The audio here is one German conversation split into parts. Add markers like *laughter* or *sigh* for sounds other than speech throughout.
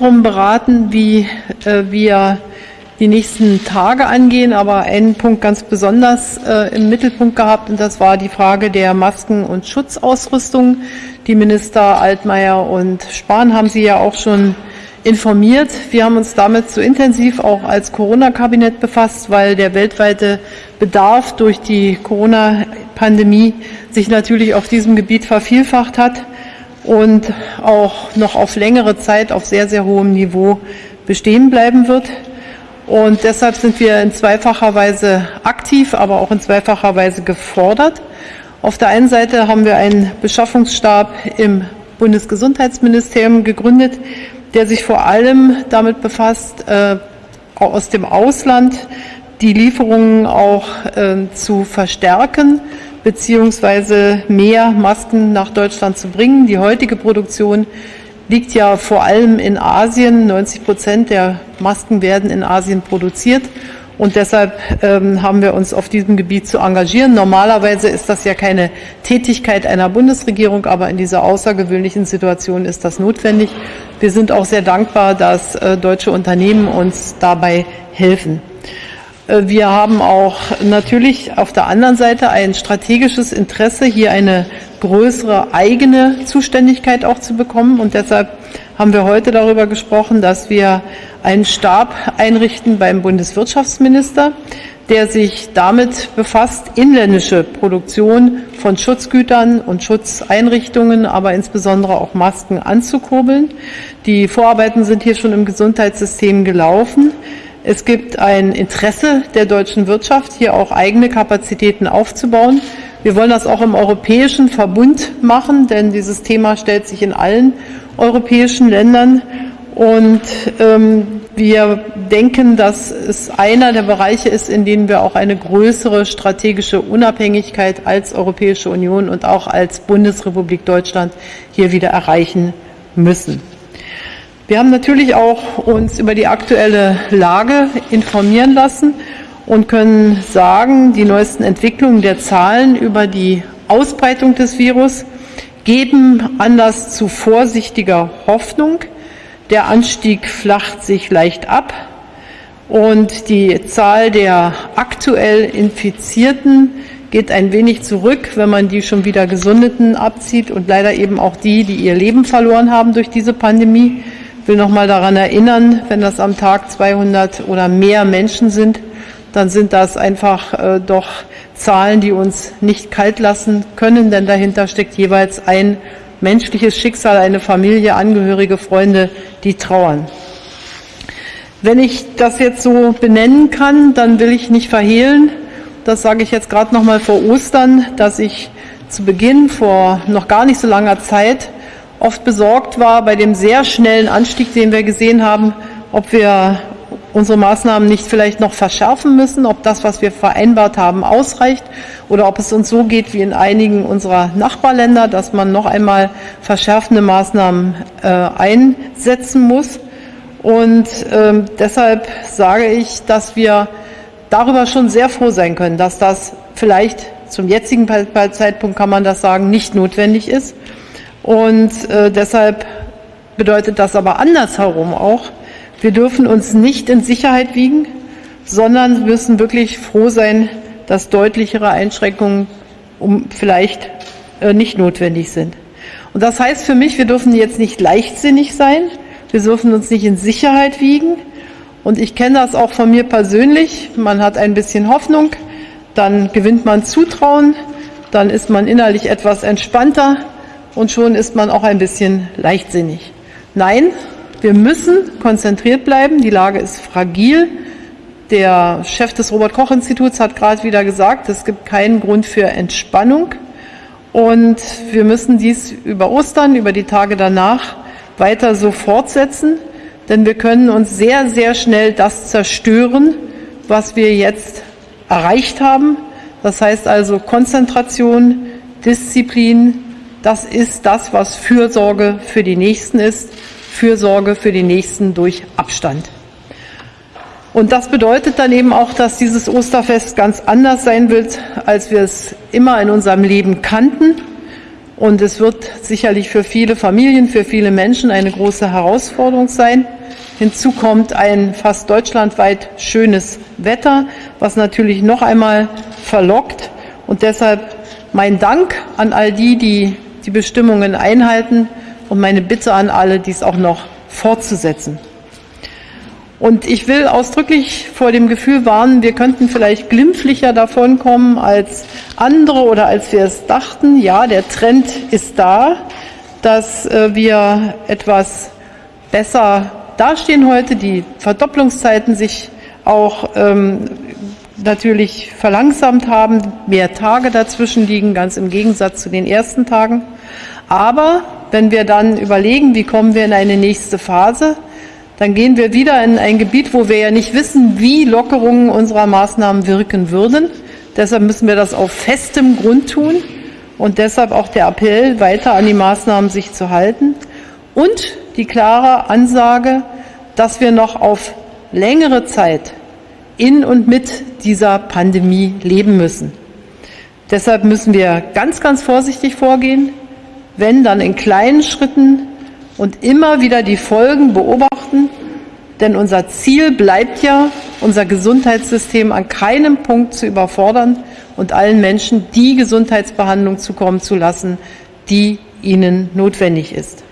darum beraten, wie äh, wir die nächsten Tage angehen, aber einen Punkt ganz besonders äh, im Mittelpunkt gehabt und das war die Frage der Masken- und Schutzausrüstung. Die Minister Altmaier und Spahn haben Sie ja auch schon informiert. Wir haben uns damit so intensiv auch als Corona-Kabinett befasst, weil der weltweite Bedarf durch die Corona-Pandemie sich natürlich auf diesem Gebiet vervielfacht hat und auch noch auf längere Zeit auf sehr, sehr hohem Niveau bestehen bleiben wird. Und deshalb sind wir in zweifacher Weise aktiv, aber auch in zweifacher Weise gefordert. Auf der einen Seite haben wir einen Beschaffungsstab im Bundesgesundheitsministerium gegründet, der sich vor allem damit befasst, äh, aus dem Ausland die Lieferungen auch äh, zu verstärken beziehungsweise mehr Masken nach Deutschland zu bringen. Die heutige Produktion liegt ja vor allem in Asien. 90 Prozent der Masken werden in Asien produziert. Und deshalb ähm, haben wir uns auf diesem Gebiet zu engagieren. Normalerweise ist das ja keine Tätigkeit einer Bundesregierung, aber in dieser außergewöhnlichen Situation ist das notwendig. Wir sind auch sehr dankbar, dass äh, deutsche Unternehmen uns dabei helfen. Äh, wir haben auch natürlich auf der anderen Seite ein strategisches Interesse, hier eine größere eigene Zuständigkeit auch zu bekommen. Und deshalb haben wir heute darüber gesprochen, dass wir einen Stab einrichten beim Bundeswirtschaftsminister, der sich damit befasst, inländische Produktion von Schutzgütern und Schutzeinrichtungen, aber insbesondere auch Masken anzukurbeln. Die Vorarbeiten sind hier schon im Gesundheitssystem gelaufen. Es gibt ein Interesse der deutschen Wirtschaft, hier auch eigene Kapazitäten aufzubauen. Wir wollen das auch im europäischen Verbund machen, denn dieses Thema stellt sich in allen europäischen Ländern. Und ähm, wir denken, dass es einer der Bereiche ist, in denen wir auch eine größere strategische Unabhängigkeit als Europäische Union und auch als Bundesrepublik Deutschland hier wieder erreichen müssen. Wir haben natürlich auch uns über die aktuelle Lage informieren lassen und können sagen, die neuesten Entwicklungen der Zahlen über die Ausbreitung des Virus geben Anlass zu vorsichtiger Hoffnung. Der Anstieg flacht sich leicht ab und die Zahl der aktuell Infizierten geht ein wenig zurück, wenn man die schon wieder Gesundeten abzieht und leider eben auch die, die ihr Leben verloren haben durch diese Pandemie. Will noch mal daran erinnern, wenn das am Tag 200 oder mehr Menschen sind, dann sind das einfach äh, doch Zahlen, die uns nicht kalt lassen können, denn dahinter steckt jeweils ein menschliches Schicksal, eine Familie, Angehörige, Freunde, die trauern. Wenn ich das jetzt so benennen kann, dann will ich nicht verhehlen, das sage ich jetzt gerade noch mal vor Ostern, dass ich zu Beginn vor noch gar nicht so langer Zeit oft besorgt war bei dem sehr schnellen Anstieg, den wir gesehen haben, ob wir unsere Maßnahmen nicht vielleicht noch verschärfen müssen, ob das, was wir vereinbart haben, ausreicht oder ob es uns so geht wie in einigen unserer Nachbarländer, dass man noch einmal verschärfende Maßnahmen äh, einsetzen muss. Und äh, deshalb sage ich, dass wir darüber schon sehr froh sein können, dass das vielleicht zum jetzigen Zeitpunkt kann man das sagen, nicht notwendig ist. Und äh, deshalb bedeutet das aber andersherum auch, wir dürfen uns nicht in Sicherheit wiegen, sondern müssen wirklich froh sein, dass deutlichere Einschränkungen um vielleicht äh, nicht notwendig sind. Und das heißt für mich, wir dürfen jetzt nicht leichtsinnig sein, wir dürfen uns nicht in Sicherheit wiegen. Und ich kenne das auch von mir persönlich. Man hat ein bisschen Hoffnung, dann gewinnt man Zutrauen, dann ist man innerlich etwas entspannter und schon ist man auch ein bisschen leichtsinnig. Nein, wir müssen konzentriert bleiben. Die Lage ist fragil. Der Chef des Robert-Koch-Instituts hat gerade wieder gesagt, es gibt keinen Grund für Entspannung. Und wir müssen dies über Ostern, über die Tage danach weiter so fortsetzen, denn wir können uns sehr, sehr schnell das zerstören, was wir jetzt erreicht haben. Das heißt also Konzentration, Disziplin, das ist das, was Fürsorge für die Nächsten ist. Fürsorge für die Nächsten durch Abstand. Und das bedeutet dann eben auch, dass dieses Osterfest ganz anders sein wird, als wir es immer in unserem Leben kannten. Und es wird sicherlich für viele Familien, für viele Menschen eine große Herausforderung sein. Hinzu kommt ein fast deutschlandweit schönes Wetter, was natürlich noch einmal verlockt. Und deshalb mein Dank an all die, die die Bestimmungen einhalten und meine Bitte an alle, dies auch noch fortzusetzen. Und ich will ausdrücklich vor dem Gefühl warnen, wir könnten vielleicht glimpflicher davonkommen als andere oder als wir es dachten. Ja, der Trend ist da, dass äh, wir etwas besser dastehen heute, die Verdopplungszeiten sich auch ähm, natürlich verlangsamt haben, mehr Tage dazwischen liegen, ganz im Gegensatz zu den ersten Tagen. Aber wenn wir dann überlegen, wie kommen wir in eine nächste Phase, dann gehen wir wieder in ein Gebiet, wo wir ja nicht wissen, wie Lockerungen unserer Maßnahmen wirken würden. Deshalb müssen wir das auf festem Grund tun und deshalb auch der Appell, weiter an die Maßnahmen sich zu halten und die klare Ansage, dass wir noch auf längere Zeit in und mit dieser Pandemie leben müssen. Deshalb müssen wir ganz, ganz vorsichtig vorgehen, wenn dann in kleinen Schritten und immer wieder die Folgen beobachten, denn unser Ziel bleibt ja, unser Gesundheitssystem an keinem Punkt zu überfordern und allen Menschen die Gesundheitsbehandlung zukommen zu lassen, die ihnen notwendig ist.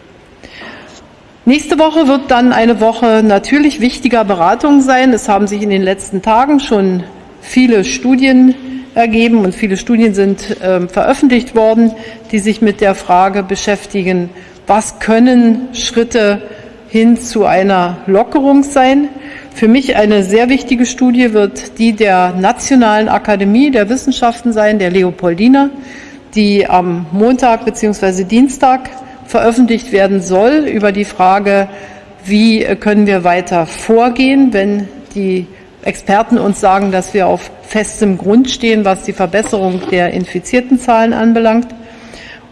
Nächste Woche wird dann eine Woche natürlich wichtiger Beratungen sein. Es haben sich in den letzten Tagen schon viele Studien ergeben und viele Studien sind äh, veröffentlicht worden, die sich mit der Frage beschäftigen, was können Schritte hin zu einer Lockerung sein. Für mich eine sehr wichtige Studie wird die der Nationalen Akademie der Wissenschaften sein, der Leopoldina, die am Montag bzw. Dienstag veröffentlicht werden soll über die Frage, wie können wir weiter vorgehen, wenn die Experten uns sagen, dass wir auf festem Grund stehen, was die Verbesserung der infizierten Zahlen anbelangt.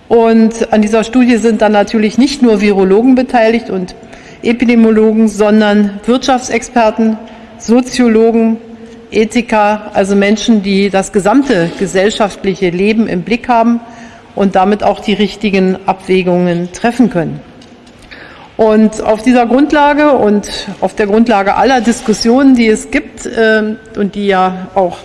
Und an dieser Studie sind dann natürlich nicht nur Virologen beteiligt und Epidemiologen, sondern Wirtschaftsexperten, Soziologen, Ethiker, also Menschen, die das gesamte gesellschaftliche Leben im Blick haben und damit auch die richtigen Abwägungen treffen können. Und auf dieser Grundlage und auf der Grundlage aller Diskussionen, die es gibt äh, und die ja auch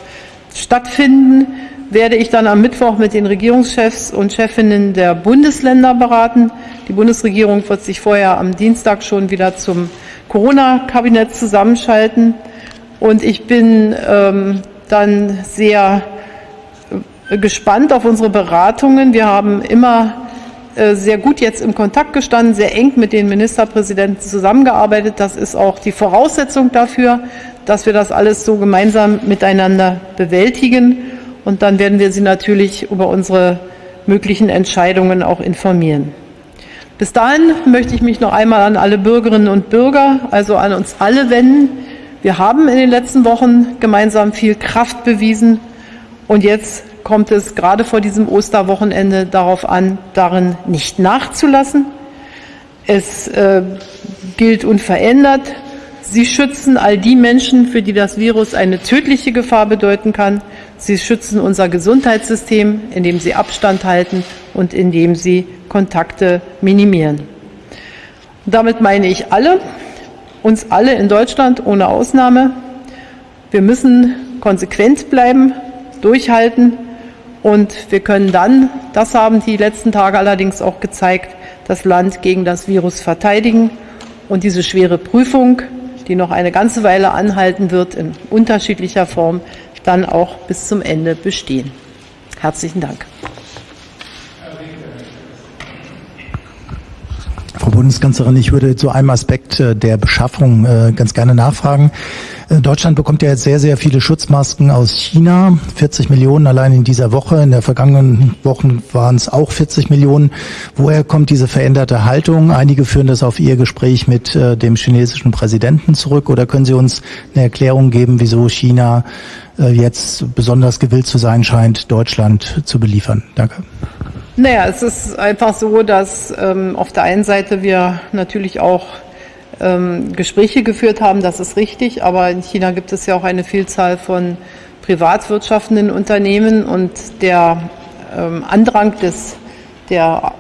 stattfinden, werde ich dann am Mittwoch mit den Regierungschefs und Chefinnen der Bundesländer beraten. Die Bundesregierung wird sich vorher am Dienstag schon wieder zum Corona-Kabinett zusammenschalten. Und ich bin ähm, dann sehr gespannt auf unsere Beratungen. Wir haben immer äh, sehr gut jetzt im Kontakt gestanden, sehr eng mit den Ministerpräsidenten zusammengearbeitet. Das ist auch die Voraussetzung dafür, dass wir das alles so gemeinsam miteinander bewältigen. Und dann werden wir Sie natürlich über unsere möglichen Entscheidungen auch informieren. Bis dahin möchte ich mich noch einmal an alle Bürgerinnen und Bürger, also an uns alle wenden. Wir haben in den letzten Wochen gemeinsam viel Kraft bewiesen und jetzt kommt es gerade vor diesem Osterwochenende darauf an, darin nicht nachzulassen. Es äh, gilt unverändert, Sie schützen all die Menschen, für die das Virus eine tödliche Gefahr bedeuten kann. Sie schützen unser Gesundheitssystem, indem sie Abstand halten und indem sie Kontakte minimieren. Damit meine ich alle, uns alle in Deutschland ohne Ausnahme. Wir müssen konsequent bleiben, durchhalten und wir können dann, das haben die letzten Tage allerdings auch gezeigt, das Land gegen das Virus verteidigen und diese schwere Prüfung die noch eine ganze Weile anhalten wird, in unterschiedlicher Form dann auch bis zum Ende bestehen. Herzlichen Dank. Frau Bundeskanzlerin, ich würde zu einem Aspekt äh, der Beschaffung äh, ganz gerne nachfragen. Äh, Deutschland bekommt ja jetzt sehr, sehr viele Schutzmasken aus China. 40 Millionen allein in dieser Woche. In der vergangenen Wochen waren es auch 40 Millionen. Woher kommt diese veränderte Haltung? Einige führen das auf Ihr Gespräch mit dem chinesischen Präsidenten zurück. Oder können Sie uns eine Erklärung geben, wieso China jetzt besonders gewillt zu sein scheint, Deutschland zu beliefern? Danke. Naja, es ist einfach so, dass ähm, auf der einen Seite wir natürlich auch ähm, Gespräche geführt haben, das ist richtig, aber in China gibt es ja auch eine Vielzahl von privat wirtschaftenden Unternehmen und der ähm, Andrang des, der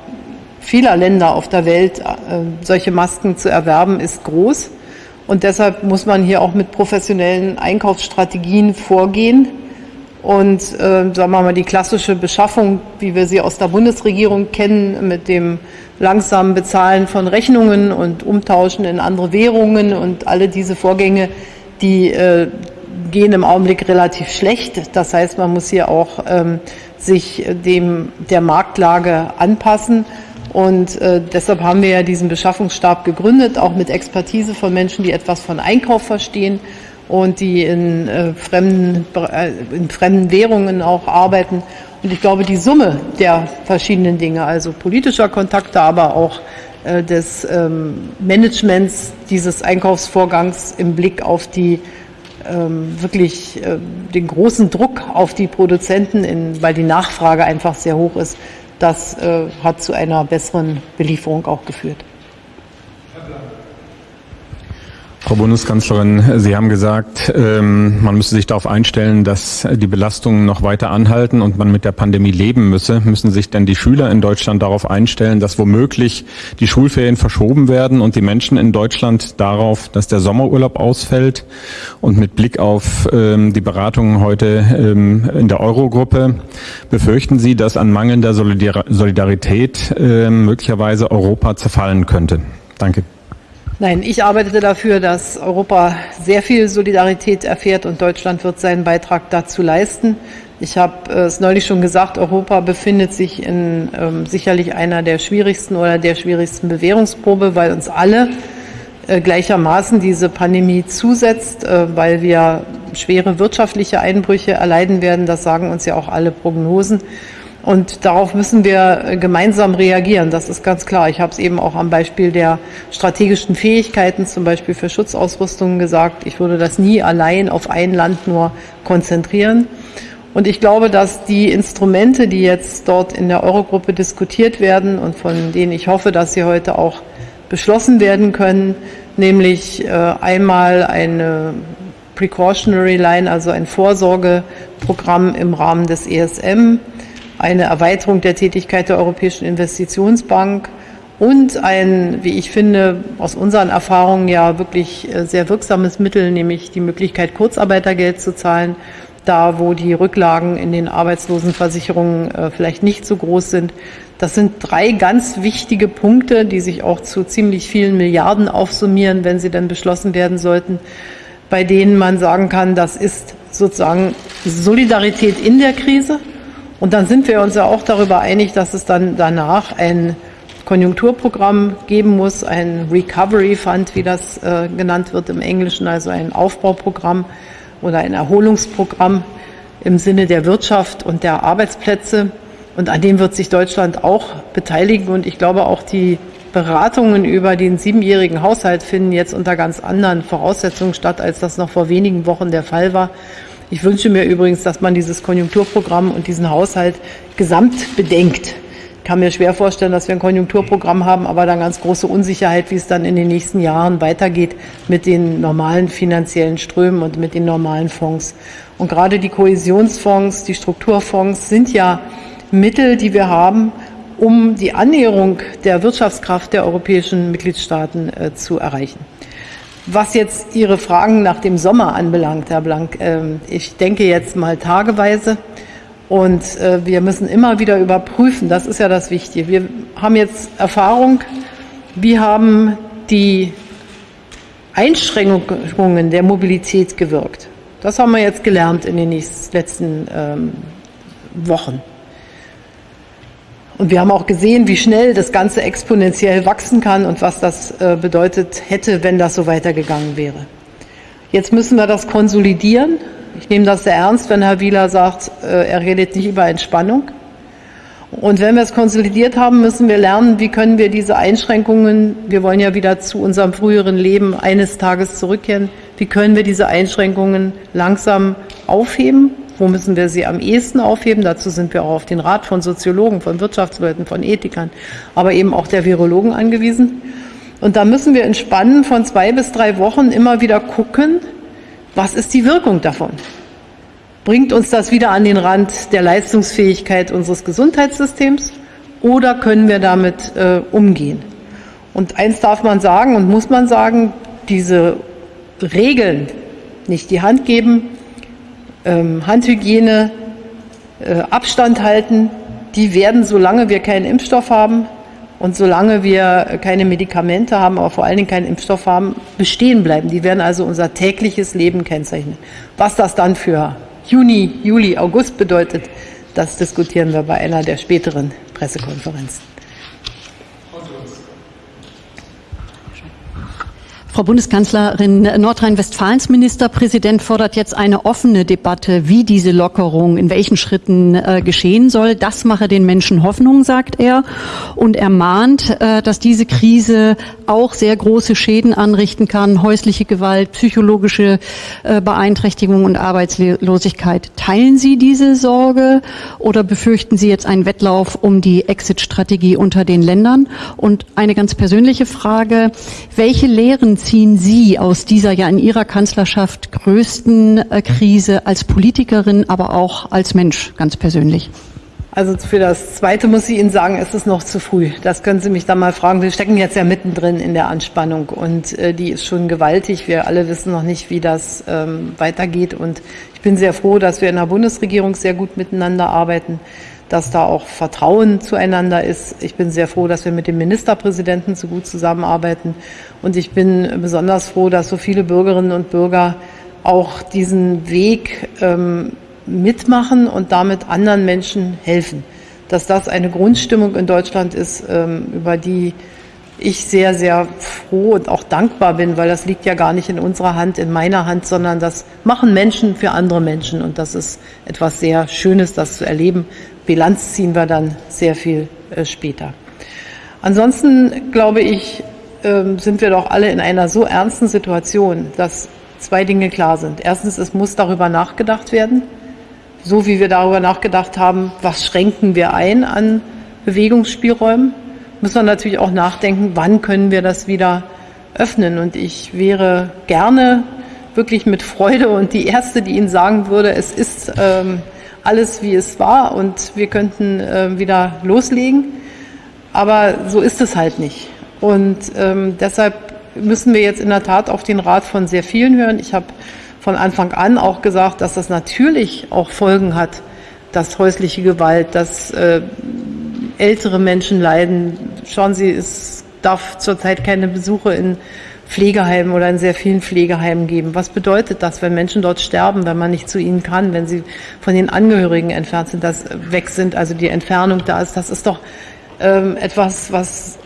vieler Länder auf der Welt, äh, solche Masken zu erwerben, ist groß. Und deshalb muss man hier auch mit professionellen Einkaufsstrategien vorgehen. Und äh, sagen wir mal, die klassische Beschaffung, wie wir sie aus der Bundesregierung kennen, mit dem langsamen Bezahlen von Rechnungen und Umtauschen in andere Währungen und alle diese Vorgänge, die äh, gehen im Augenblick relativ schlecht. Das heißt, man muss hier auch ähm, sich dem der Marktlage anpassen. Und äh, deshalb haben wir ja diesen Beschaffungsstab gegründet, auch mit Expertise von Menschen, die etwas von Einkauf verstehen und die in, äh, fremden, äh, in fremden Währungen auch arbeiten. Und ich glaube, die Summe der verschiedenen Dinge, also politischer Kontakte, aber auch äh, des ähm, Managements dieses Einkaufsvorgangs im Blick auf die ähm, wirklich äh, den großen Druck auf die Produzenten, in, weil die Nachfrage einfach sehr hoch ist, das äh, hat zu einer besseren Belieferung auch geführt. Frau Bundeskanzlerin, Sie haben gesagt, ähm, man müsse sich darauf einstellen, dass die Belastungen noch weiter anhalten und man mit der Pandemie leben müsse. Müssen sich denn die Schüler in Deutschland darauf einstellen, dass womöglich die Schulferien verschoben werden und die Menschen in Deutschland darauf, dass der Sommerurlaub ausfällt? Und mit Blick auf ähm, die Beratungen heute ähm, in der Eurogruppe, befürchten Sie, dass an mangelnder Solidarität möglicherweise Europa zerfallen könnte? Danke. Nein, ich arbeite dafür, dass Europa sehr viel Solidarität erfährt und Deutschland wird seinen Beitrag dazu leisten. Ich habe es neulich schon gesagt, Europa befindet sich in ähm, sicherlich einer der schwierigsten oder der schwierigsten Bewährungsprobe, weil uns alle äh, gleichermaßen diese Pandemie zusetzt, äh, weil wir schwere wirtschaftliche Einbrüche erleiden werden. Das sagen uns ja auch alle Prognosen. Und darauf müssen wir äh, gemeinsam reagieren. Das ist ganz klar. Ich habe es eben auch am Beispiel der strategischen Fähigkeiten, zum Beispiel für Schutzausrüstungen gesagt. Ich würde das nie allein auf ein Land nur konzentrieren. Und ich glaube, dass die Instrumente, die jetzt dort in der Eurogruppe diskutiert werden und von denen ich hoffe, dass sie heute auch beschlossen werden können, nämlich äh, einmal eine Precautionary Line, also ein Vorsorgeprogramm im Rahmen des ESM, eine Erweiterung der Tätigkeit der Europäischen Investitionsbank und ein, wie ich finde, aus unseren Erfahrungen ja wirklich äh, sehr wirksames Mittel, nämlich die Möglichkeit, Kurzarbeitergeld zu zahlen, da wo die Rücklagen in den Arbeitslosenversicherungen äh, vielleicht nicht so groß sind. Das sind drei ganz wichtige Punkte, die sich auch zu ziemlich vielen Milliarden aufsummieren, wenn sie dann beschlossen werden sollten, bei denen man sagen kann, das ist sozusagen Solidarität in der Krise, und dann sind wir uns ja auch darüber einig, dass es dann danach ein Konjunkturprogramm geben muss, ein Recovery Fund, wie das äh, genannt wird im Englischen, also ein Aufbauprogramm oder ein Erholungsprogramm im Sinne der Wirtschaft und der Arbeitsplätze. Und an dem wird sich Deutschland auch beteiligen. Und ich glaube, auch die Beratungen über den siebenjährigen Haushalt finden jetzt unter ganz anderen Voraussetzungen statt, als das noch vor wenigen Wochen der Fall war. Ich wünsche mir übrigens, dass man dieses Konjunkturprogramm und diesen Haushalt gesamt bedenkt. Ich kann mir schwer vorstellen, dass wir ein Konjunkturprogramm haben, aber dann ganz große Unsicherheit, wie es dann in den nächsten Jahren weitergeht mit den normalen finanziellen Strömen und mit den normalen Fonds. Und gerade die Kohäsionsfonds, die Strukturfonds sind ja Mittel, die wir haben, um die Annäherung der Wirtschaftskraft der europäischen Mitgliedstaaten äh, zu erreichen. Was jetzt Ihre Fragen nach dem Sommer anbelangt, Herr Blank, ähm, ich denke jetzt mal tageweise und äh, wir müssen immer wieder überprüfen, das ist ja das Wichtige. Wir haben jetzt Erfahrung, wie haben die Einschränkungen der Mobilität gewirkt. Das haben wir jetzt gelernt in den letzten ähm, Wochen. Und wir haben auch gesehen, wie schnell das Ganze exponentiell wachsen kann und was das äh, bedeutet hätte, wenn das so weitergegangen wäre. Jetzt müssen wir das konsolidieren. Ich nehme das sehr ernst, wenn Herr Wieler sagt, äh, er redet nicht über Entspannung. Und wenn wir es konsolidiert haben, müssen wir lernen, wie können wir diese Einschränkungen, wir wollen ja wieder zu unserem früheren Leben eines Tages zurückkehren, wie können wir diese Einschränkungen langsam aufheben wo müssen wir sie am ehesten aufheben? Dazu sind wir auch auf den Rat von Soziologen, von Wirtschaftsleuten, von Ethikern, aber eben auch der Virologen angewiesen. Und da müssen wir in Spannen von zwei bis drei Wochen immer wieder gucken, was ist die Wirkung davon? Bringt uns das wieder an den Rand der Leistungsfähigkeit unseres Gesundheitssystems oder können wir damit äh, umgehen? Und eins darf man sagen und muss man sagen, diese Regeln, nicht die Hand geben, Handhygiene, äh, Abstand halten, die werden, solange wir keinen Impfstoff haben und solange wir keine Medikamente haben, aber vor allen Dingen keinen Impfstoff haben, bestehen bleiben. Die werden also unser tägliches Leben kennzeichnen. Was das dann für Juni, Juli, August bedeutet, das diskutieren wir bei einer der späteren Pressekonferenzen. Frau Bundeskanzlerin, Nordrhein-Westfalens Ministerpräsident fordert jetzt eine offene Debatte, wie diese Lockerung in welchen Schritten äh, geschehen soll. Das mache den Menschen Hoffnung, sagt er. Und er mahnt, äh, dass diese Krise auch sehr große Schäden anrichten kann, häusliche Gewalt, psychologische äh, Beeinträchtigung und Arbeitslosigkeit. Teilen Sie diese Sorge oder befürchten Sie jetzt einen Wettlauf um die Exit-Strategie unter den Ländern? Und eine ganz persönliche Frage, welche Lehren ziehen Sie aus dieser ja in Ihrer Kanzlerschaft größten äh, Krise als Politikerin, aber auch als Mensch ganz persönlich? Also für das Zweite muss ich Ihnen sagen, es ist noch zu früh. Das können Sie mich dann mal fragen. Wir stecken jetzt ja mittendrin in der Anspannung und äh, die ist schon gewaltig. Wir alle wissen noch nicht, wie das ähm, weitergeht und ich bin sehr froh, dass wir in der Bundesregierung sehr gut miteinander arbeiten, dass da auch Vertrauen zueinander ist. Ich bin sehr froh, dass wir mit dem Ministerpräsidenten so gut zusammenarbeiten und ich bin besonders froh, dass so viele Bürgerinnen und Bürger auch diesen Weg ähm, mitmachen und damit anderen Menschen helfen. Dass das eine Grundstimmung in Deutschland ist, ähm, über die ich sehr, sehr froh und auch dankbar bin, weil das liegt ja gar nicht in unserer Hand, in meiner Hand, sondern das machen Menschen für andere Menschen. Und das ist etwas sehr Schönes, das zu erleben. Bilanz ziehen wir dann sehr viel äh, später. Ansonsten glaube ich, ähm, sind wir doch alle in einer so ernsten Situation, dass zwei Dinge klar sind. Erstens, es muss darüber nachgedacht werden so wie wir darüber nachgedacht haben, was schränken wir ein an Bewegungsspielräumen, muss man natürlich auch nachdenken, wann können wir das wieder öffnen. Und ich wäre gerne wirklich mit Freude und die Erste, die Ihnen sagen würde, es ist ähm, alles, wie es war und wir könnten äh, wieder loslegen. Aber so ist es halt nicht. Und ähm, deshalb müssen wir jetzt in der Tat auf den Rat von sehr vielen hören. Ich habe von Anfang an auch gesagt, dass das natürlich auch Folgen hat, dass häusliche Gewalt, dass äh, ältere Menschen leiden. Schauen Sie, es darf zurzeit keine Besuche in Pflegeheimen oder in sehr vielen Pflegeheimen geben. Was bedeutet das, wenn Menschen dort sterben, wenn man nicht zu ihnen kann, wenn sie von den Angehörigen entfernt sind, dass weg sind, also die Entfernung da ist? Das ist doch ähm, etwas, was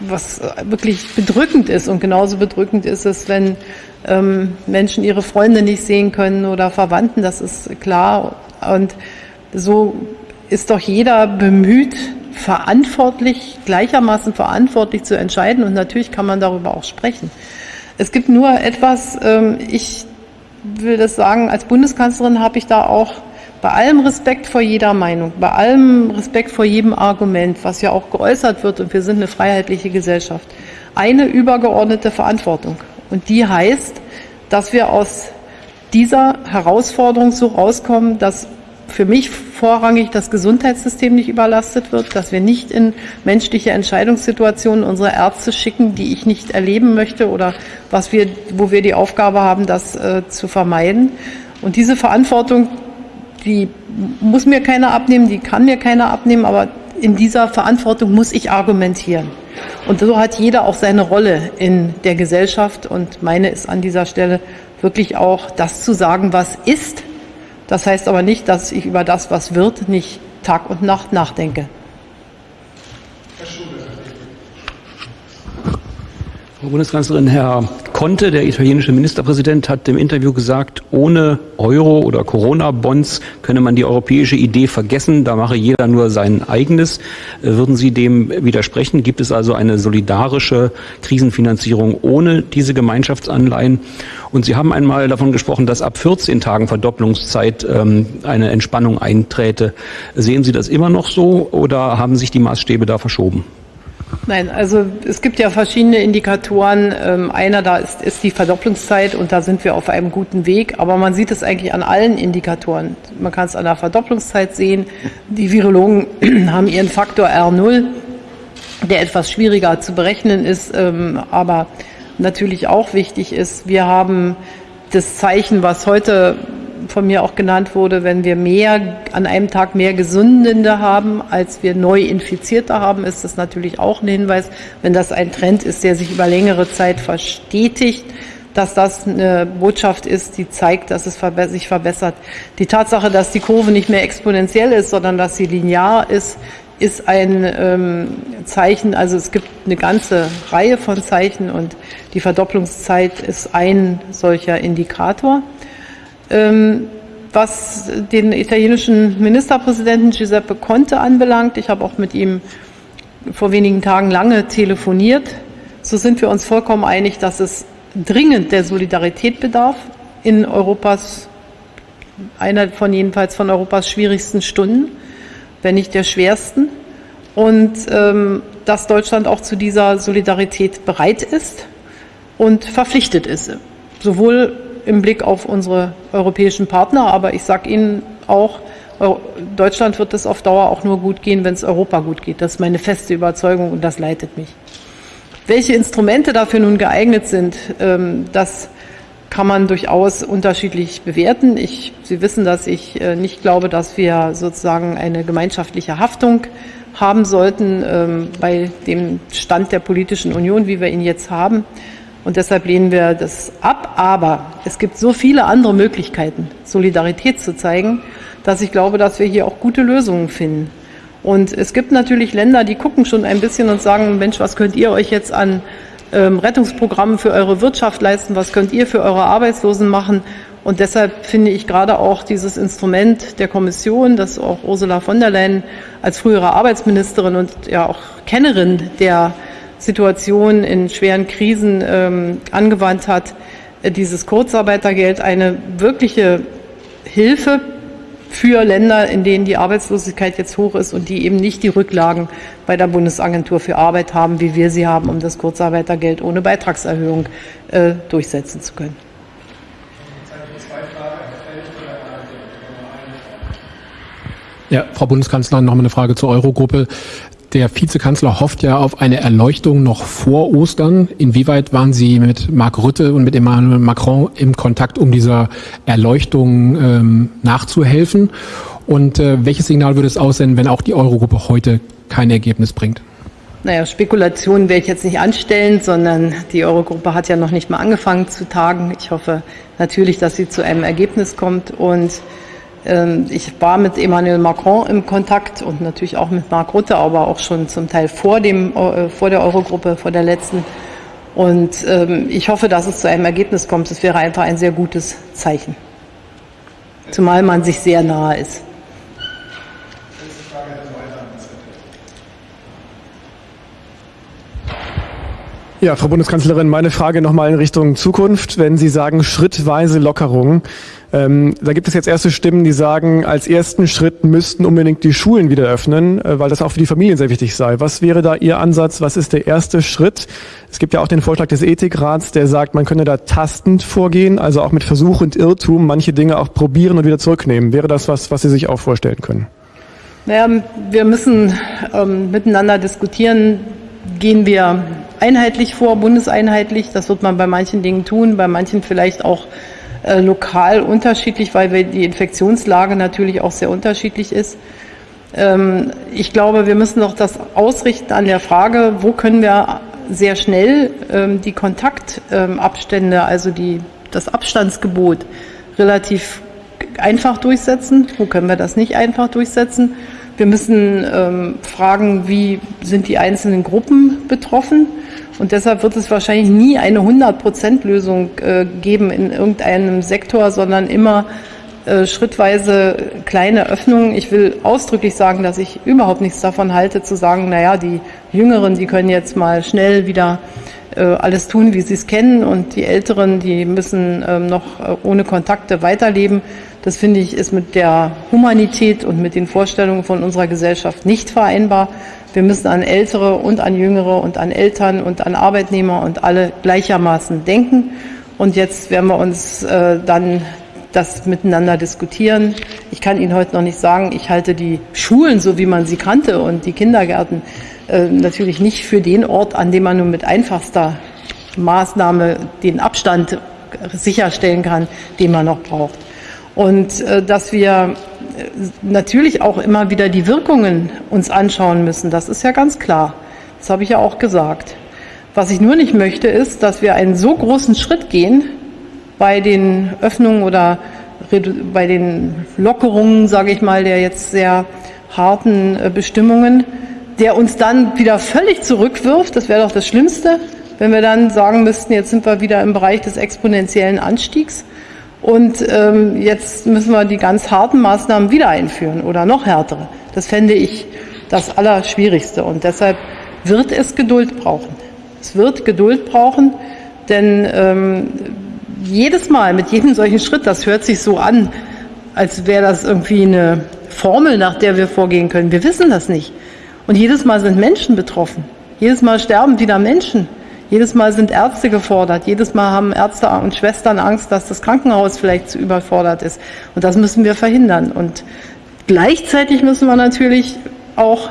was wirklich bedrückend ist. Und genauso bedrückend ist es, wenn ähm, Menschen ihre Freunde nicht sehen können oder Verwandten, das ist klar. Und so ist doch jeder bemüht, verantwortlich, gleichermaßen verantwortlich zu entscheiden. Und natürlich kann man darüber auch sprechen. Es gibt nur etwas, ähm, ich will das sagen, als Bundeskanzlerin habe ich da auch bei allem Respekt vor jeder Meinung, bei allem Respekt vor jedem Argument, was ja auch geäußert wird, und wir sind eine freiheitliche Gesellschaft, eine übergeordnete Verantwortung. Und die heißt, dass wir aus dieser Herausforderung so rauskommen, dass für mich vorrangig das Gesundheitssystem nicht überlastet wird, dass wir nicht in menschliche Entscheidungssituationen unsere Ärzte schicken, die ich nicht erleben möchte oder was wir, wo wir die Aufgabe haben, das äh, zu vermeiden. Und diese Verantwortung, die muss mir keiner abnehmen, die kann mir keiner abnehmen, aber in dieser Verantwortung muss ich argumentieren. Und so hat jeder auch seine Rolle in der Gesellschaft und meine ist an dieser Stelle wirklich auch das zu sagen, was ist. Das heißt aber nicht, dass ich über das, was wird, nicht Tag und Nacht nachdenke. Frau Bundeskanzlerin, Herr Conte, der italienische Ministerpräsident, hat im Interview gesagt, ohne Euro oder Corona-Bonds könne man die europäische Idee vergessen. Da mache jeder nur sein eigenes. Würden Sie dem widersprechen? Gibt es also eine solidarische Krisenfinanzierung ohne diese Gemeinschaftsanleihen? Und Sie haben einmal davon gesprochen, dass ab 14 Tagen Verdopplungszeit ähm, eine Entspannung einträte. Sehen Sie das immer noch so oder haben sich die Maßstäbe da verschoben? Nein, also es gibt ja verschiedene Indikatoren. Ähm, einer da ist, ist die Verdopplungszeit und da sind wir auf einem guten Weg. Aber man sieht es eigentlich an allen Indikatoren. Man kann es an der Verdopplungszeit sehen. Die Virologen *clears throat* haben ihren Faktor R0, der etwas schwieriger zu berechnen ist, ähm, aber natürlich auch wichtig ist. Wir haben das Zeichen, was heute von mir auch genannt wurde, wenn wir mehr an einem Tag mehr Gesundende haben, als wir neu Infizierte haben, ist das natürlich auch ein Hinweis, wenn das ein Trend ist, der sich über längere Zeit verstetigt, dass das eine Botschaft ist, die zeigt, dass es sich verbessert. Die Tatsache, dass die Kurve nicht mehr exponentiell ist, sondern dass sie linear ist, ist ein ähm, Zeichen. Also es gibt eine ganze Reihe von Zeichen und die Verdopplungszeit ist ein solcher Indikator. Ähm, was den italienischen Ministerpräsidenten Giuseppe Conte anbelangt, ich habe auch mit ihm vor wenigen Tagen lange telefoniert, so sind wir uns vollkommen einig, dass es dringend der Solidarität bedarf in Europas, einer von jedenfalls von Europas schwierigsten Stunden, wenn nicht der schwersten. Und ähm, dass Deutschland auch zu dieser Solidarität bereit ist und verpflichtet ist. Sowohl im Blick auf unsere europäischen Partner. Aber ich sage Ihnen auch, Deutschland wird es auf Dauer auch nur gut gehen, wenn es Europa gut geht. Das ist meine feste Überzeugung und das leitet mich. Welche Instrumente dafür nun geeignet sind, ähm, das kann man durchaus unterschiedlich bewerten. Ich, Sie wissen, dass ich äh, nicht glaube, dass wir sozusagen eine gemeinschaftliche Haftung haben sollten ähm, bei dem Stand der politischen Union, wie wir ihn jetzt haben. Und deshalb lehnen wir das ab. Aber es gibt so viele andere Möglichkeiten, Solidarität zu zeigen, dass ich glaube, dass wir hier auch gute Lösungen finden. Und es gibt natürlich Länder, die gucken schon ein bisschen und sagen, Mensch, was könnt ihr euch jetzt an ähm, Rettungsprogrammen für eure Wirtschaft leisten? Was könnt ihr für eure Arbeitslosen machen? Und deshalb finde ich gerade auch dieses Instrument der Kommission, das auch Ursula von der Leyen als frühere Arbeitsministerin und ja auch Kennerin der Situation in schweren Krisen ähm, angewandt hat, äh, dieses Kurzarbeitergeld eine wirkliche Hilfe für Länder, in denen die Arbeitslosigkeit jetzt hoch ist und die eben nicht die Rücklagen bei der Bundesagentur für Arbeit haben, wie wir sie haben, um das Kurzarbeitergeld ohne Beitragserhöhung äh, durchsetzen zu können. Ja, Frau Bundeskanzlerin, noch mal eine Frage zur Eurogruppe. Der Vizekanzler hofft ja auf eine Erleuchtung noch vor Ostern. Inwieweit waren Sie mit Mark Rutte und mit Emmanuel Macron im Kontakt, um dieser Erleuchtung ähm, nachzuhelfen? Und äh, welches Signal würde es aussenden, wenn auch die Eurogruppe heute kein Ergebnis bringt? Naja, Spekulationen werde ich jetzt nicht anstellen, sondern die Eurogruppe hat ja noch nicht mal angefangen zu tagen. Ich hoffe natürlich, dass sie zu einem Ergebnis kommt und ich war mit Emmanuel Macron im Kontakt und natürlich auch mit Mark Rutte, aber auch schon zum Teil vor, dem, äh, vor der Eurogruppe, vor der letzten. Und ähm, ich hoffe, dass es zu einem Ergebnis kommt. Das wäre einfach ein sehr gutes Zeichen. Zumal man sich sehr nahe ist. Ja, Frau Bundeskanzlerin, meine Frage nochmal in Richtung Zukunft. Wenn Sie sagen schrittweise Lockerung, ähm, da gibt es jetzt erste Stimmen, die sagen, als ersten Schritt müssten unbedingt die Schulen wieder öffnen, äh, weil das auch für die Familien sehr wichtig sei. Was wäre da Ihr Ansatz? Was ist der erste Schritt? Es gibt ja auch den Vorschlag des Ethikrats, der sagt, man könne da tastend vorgehen, also auch mit Versuch und Irrtum manche Dinge auch probieren und wieder zurücknehmen. Wäre das was, was Sie sich auch vorstellen können? Naja, wir müssen ähm, miteinander diskutieren. Gehen wir einheitlich vor, bundeseinheitlich? Das wird man bei manchen Dingen tun, bei manchen vielleicht auch äh, lokal unterschiedlich, weil die Infektionslage natürlich auch sehr unterschiedlich ist. Ähm, ich glaube, wir müssen noch das ausrichten an der Frage, wo können wir sehr schnell ähm, die Kontaktabstände, also die, das Abstandsgebot relativ einfach durchsetzen, wo können wir das nicht einfach durchsetzen. Wir müssen ähm, fragen, wie sind die einzelnen Gruppen betroffen. Und deshalb wird es wahrscheinlich nie eine 100-Prozent-Lösung äh, geben in irgendeinem Sektor, sondern immer äh, schrittweise kleine Öffnungen. Ich will ausdrücklich sagen, dass ich überhaupt nichts davon halte, zu sagen, naja, die Jüngeren, die können jetzt mal schnell wieder alles tun, wie sie es kennen und die Älteren, die müssen ähm, noch äh, ohne Kontakte weiterleben. Das finde ich ist mit der Humanität und mit den Vorstellungen von unserer Gesellschaft nicht vereinbar. Wir müssen an Ältere und an Jüngere und an Eltern und an Arbeitnehmer und alle gleichermaßen denken. Und jetzt werden wir uns äh, dann das miteinander diskutieren. Ich kann Ihnen heute noch nicht sagen, ich halte die Schulen, so wie man sie kannte, und die Kindergärten äh, natürlich nicht für den Ort, an dem man nur mit einfachster Maßnahme den Abstand sicherstellen kann, den man noch braucht. Und äh, dass wir äh, natürlich auch immer wieder die Wirkungen uns anschauen müssen, das ist ja ganz klar. Das habe ich ja auch gesagt. Was ich nur nicht möchte, ist, dass wir einen so großen Schritt gehen bei den Öffnungen oder bei den Lockerungen, sage ich mal, der jetzt sehr harten äh, Bestimmungen, der uns dann wieder völlig zurückwirft. Das wäre doch das Schlimmste, wenn wir dann sagen müssten, jetzt sind wir wieder im Bereich des exponentiellen Anstiegs und ähm, jetzt müssen wir die ganz harten Maßnahmen wieder einführen oder noch härtere. Das fände ich das Allerschwierigste und deshalb wird es Geduld brauchen. Es wird Geduld brauchen, denn ähm, jedes Mal mit jedem solchen Schritt, das hört sich so an, als wäre das irgendwie eine Formel, nach der wir vorgehen können. Wir wissen das nicht. Und jedes Mal sind Menschen betroffen. Jedes Mal sterben wieder Menschen. Jedes Mal sind Ärzte gefordert. Jedes Mal haben Ärzte und Schwestern Angst, dass das Krankenhaus vielleicht zu überfordert ist. Und das müssen wir verhindern. Und gleichzeitig müssen wir natürlich auch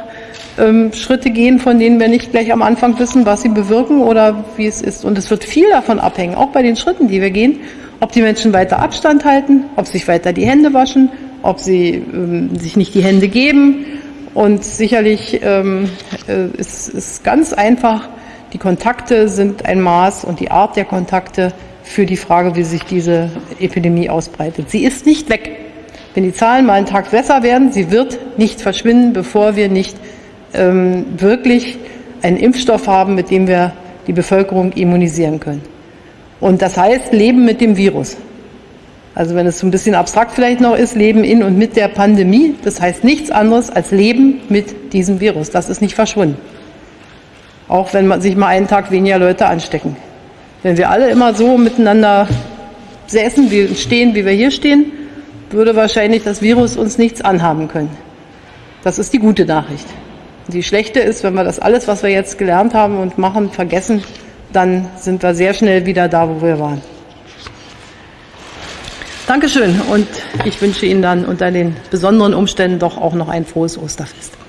ähm, Schritte gehen, von denen wir nicht gleich am Anfang wissen, was sie bewirken oder wie es ist. Und es wird viel davon abhängen, auch bei den Schritten, die wir gehen, ob die Menschen weiter Abstand halten, ob sich weiter die Hände waschen, ob sie ähm, sich nicht die Hände geben. Und sicherlich ähm, äh, ist es ganz einfach, die Kontakte sind ein Maß und die Art der Kontakte für die Frage, wie sich diese Epidemie ausbreitet. Sie ist nicht weg. Wenn die Zahlen mal einen Tag besser werden, sie wird nicht verschwinden, bevor wir nicht ähm, wirklich einen Impfstoff haben, mit dem wir die Bevölkerung immunisieren können. Und das heißt, leben mit dem Virus. Also wenn es so ein bisschen abstrakt vielleicht noch ist, leben in und mit der Pandemie, das heißt nichts anderes als leben mit diesem Virus. Das ist nicht verschwunden. Auch wenn man sich mal einen Tag weniger Leute anstecken. Wenn wir alle immer so miteinander säßen, wie stehen, wie wir hier stehen, würde wahrscheinlich das Virus uns nichts anhaben können. Das ist die gute Nachricht. Die schlechte ist, wenn wir das alles, was wir jetzt gelernt haben und machen, vergessen, dann sind wir sehr schnell wieder da, wo wir waren. Dankeschön und ich wünsche Ihnen dann unter den besonderen Umständen doch auch noch ein frohes Osterfest.